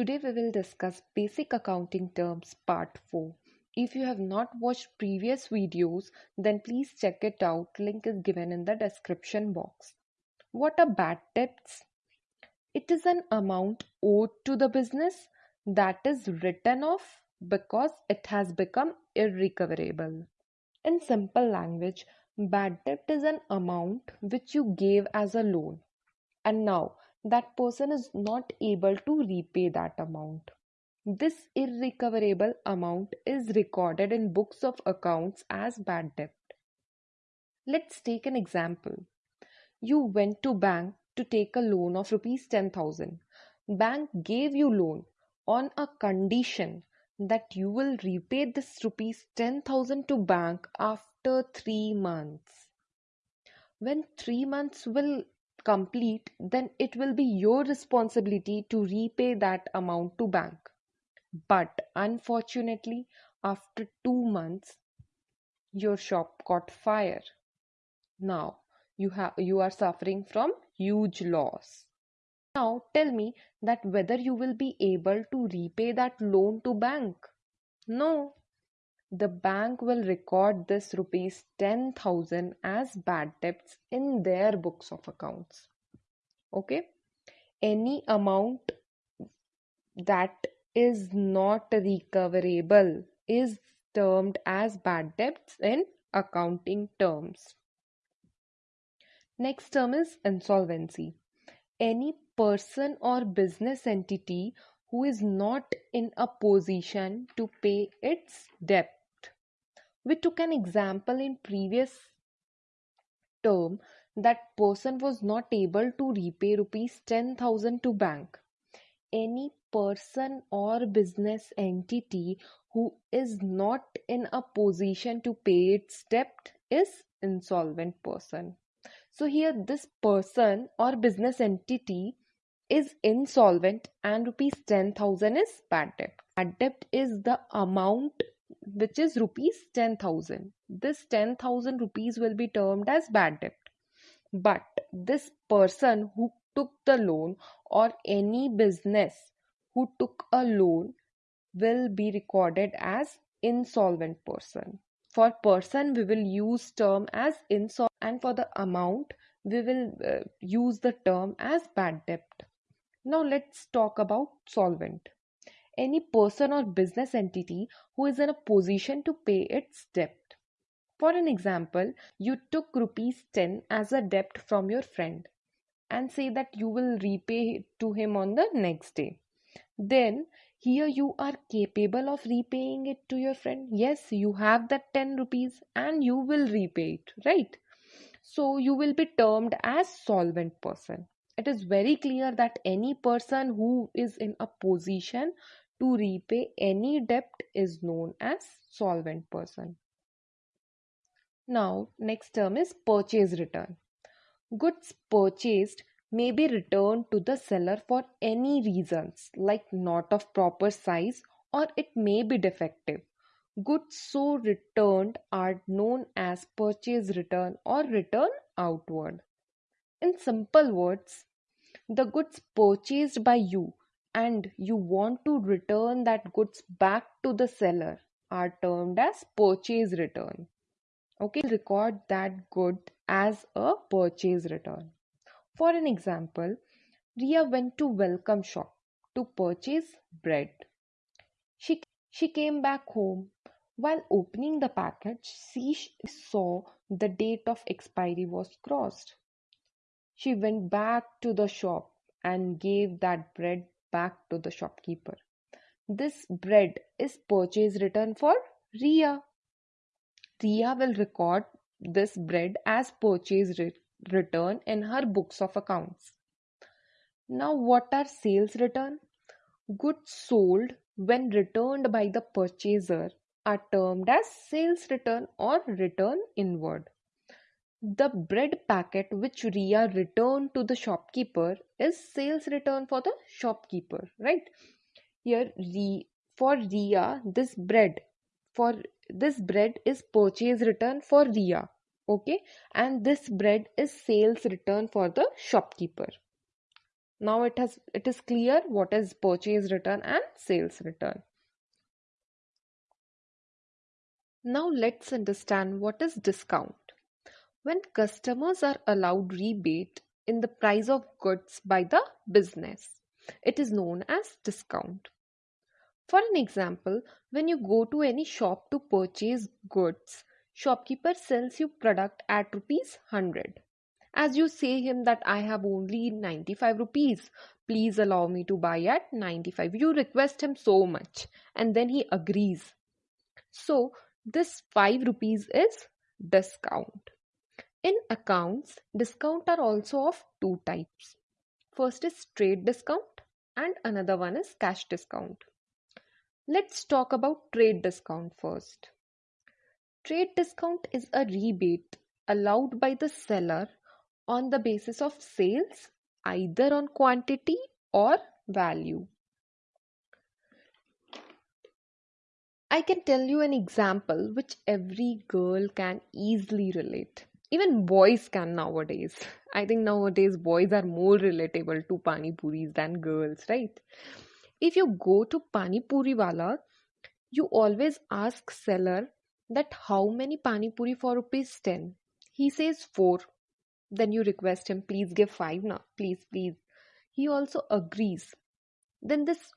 Today we will discuss basic accounting terms part 4. If you have not watched previous videos, then please check it out. Link is given in the description box. What are bad debts? It is an amount owed to the business that is written off because it has become irrecoverable. In simple language, bad debt is an amount which you gave as a loan and now that person is not able to repay that amount. This irrecoverable amount is recorded in books of accounts as bad debt. Let's take an example. You went to bank to take a loan of rupees 10000. Bank gave you loan on a condition that you will repay this rupees 10000 to bank after 3 months. When 3 months will complete, then it will be your responsibility to repay that amount to bank. But unfortunately, after two months, your shop caught fire. Now you have you are suffering from huge loss. Now tell me that whether you will be able to repay that loan to bank. No, the bank will record this rupees 10000 as bad debts in their books of accounts. Okay? Any amount that is not recoverable is termed as bad debts in accounting terms. Next term is insolvency. Any person or business entity who is not in a position to pay its debt we took an example in previous term that person was not able to repay rupees 10000 to bank. Any person or business entity who is not in a position to pay its debt is insolvent person. So here this person or business entity is insolvent and rupees 10000 is bad debt. Bad debt is the amount which is rupees 10000 this 10000 rupees will be termed as bad debt. But this person who took the loan or any business who took a loan will be recorded as insolvent person. For person we will use term as insolvent and for the amount we will uh, use the term as bad debt. Now let's talk about solvent any person or business entity who is in a position to pay its debt. For an example, you took rupees 10 as a debt from your friend and say that you will repay it to him on the next day. Then here you are capable of repaying it to your friend. Yes, you have that 10 rupees and you will repay it, right? So you will be termed as solvent person. It is very clear that any person who is in a position to repay any debt is known as solvent person. Now, next term is purchase return. Goods purchased may be returned to the seller for any reasons like not of proper size or it may be defective. Goods so returned are known as purchase return or return outward. In simple words, the goods purchased by you and you want to return that goods back to the seller are termed as purchase return. Okay, record that good as a purchase return. For an example, Ria went to welcome shop to purchase bread. She, she came back home. While opening the package, she saw the date of expiry was crossed. She went back to the shop and gave that bread back to the shopkeeper. This bread is purchase return for Ria. Ria will record this bread as purchase re- return in her books of accounts. Now, what are sales return? Goods sold when returned by the purchaser are termed as sales return or return inward. The bread packet which Ria returned to the shopkeeper is sales return for the shopkeeper, right? Here, for Ria, this bread for this bread is purchase return for Ria, okay, and this bread is sales return for the shopkeeper. now it has it is clear what is purchase return and sales return now let's understand what is discount when customers are allowed rebate in the price of goods by the business it is known as discount for an example when you go to any shop to purchase goods shopkeeper sells you product at rupees 100 as you say him that I have only 95 rupees, please allow me to buy at 95. You request him so much and then he agrees. So this 5 rupees is discount. In accounts, discount are also of two types. First is trade discount and another one is cash discount. Let's talk about trade discount first. Trade discount is a rebate allowed by the seller on the basis of sales, either on quantity or value. I can tell you an example which every girl can easily relate. Even boys can nowadays. I think nowadays boys are more relatable to pani puris than girls, right? If you go to pani puri wala, you always ask seller that how many pani puri for rupees 10. He says 4 then you request him, please give five now, please, please. He also agrees. Then this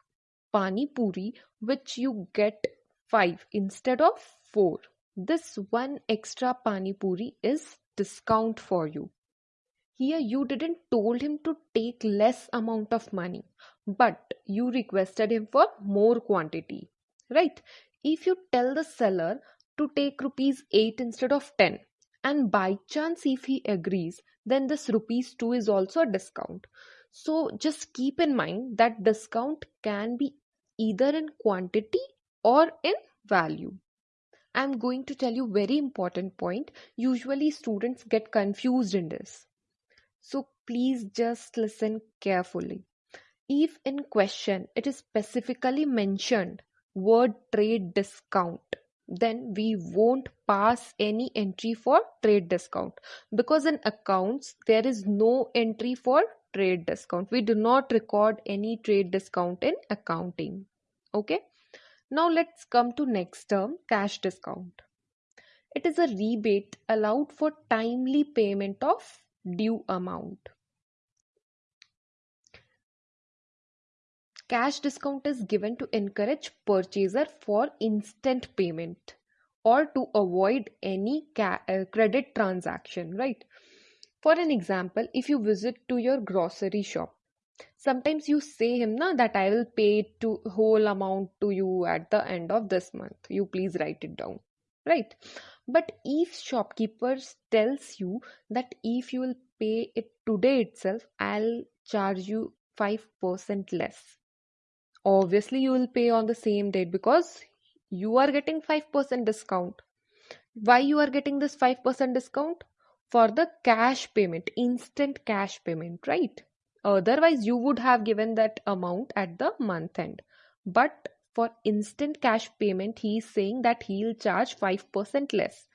pani puri, which you get five instead of four, this one extra pani puri is discount for you. Here you didn't told him to take less amount of money, but you requested him for more quantity, right? If you tell the seller to take rupees 8 instead of 10, and by chance if he agrees then this rupees 2 is also a discount so just keep in mind that discount can be either in quantity or in value i'm going to tell you very important point. Usually students get confused in this. So please just listen carefully. If in question it is specifically mentioned word trade discount then we won't pass any entry for trade discount. Because in accounts there is no entry for trade discount. We do not record any trade discount in accounting. Okay now let's come to next term cash discount it is a rebate allowed for timely payment of due amount Cash discount is given to encourage purchaser for instant payment or to avoid any uh, credit transaction, right? For an example, if you visit to your grocery shop, sometimes you say him na that I will pay to whole amount to you at the end of this month. You please write it down, right? But if shopkeeper tells you that if you will pay it today itself, I'll charge you 5% less obviously you will pay on the same date because you are getting 5% discount why you are getting this 5% discount for the cash payment instant cash payment right otherwise you would have given that amount at the month end. But for instant cash payment he is saying that he'll charge 5% less.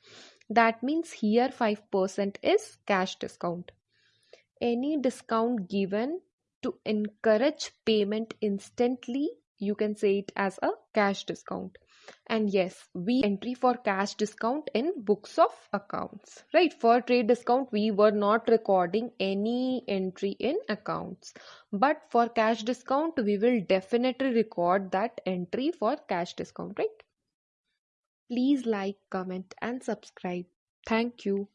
That means here 5% is cash discount. Any discount given to encourage payment instantly you can say it as a cash discount and yes we entry for cash discount in books of accounts. Right for trade discount we were not recording any entry in accounts. But for cash discount we will definitely record that entry for cash discount right? Please like comment and subscribe. Thank you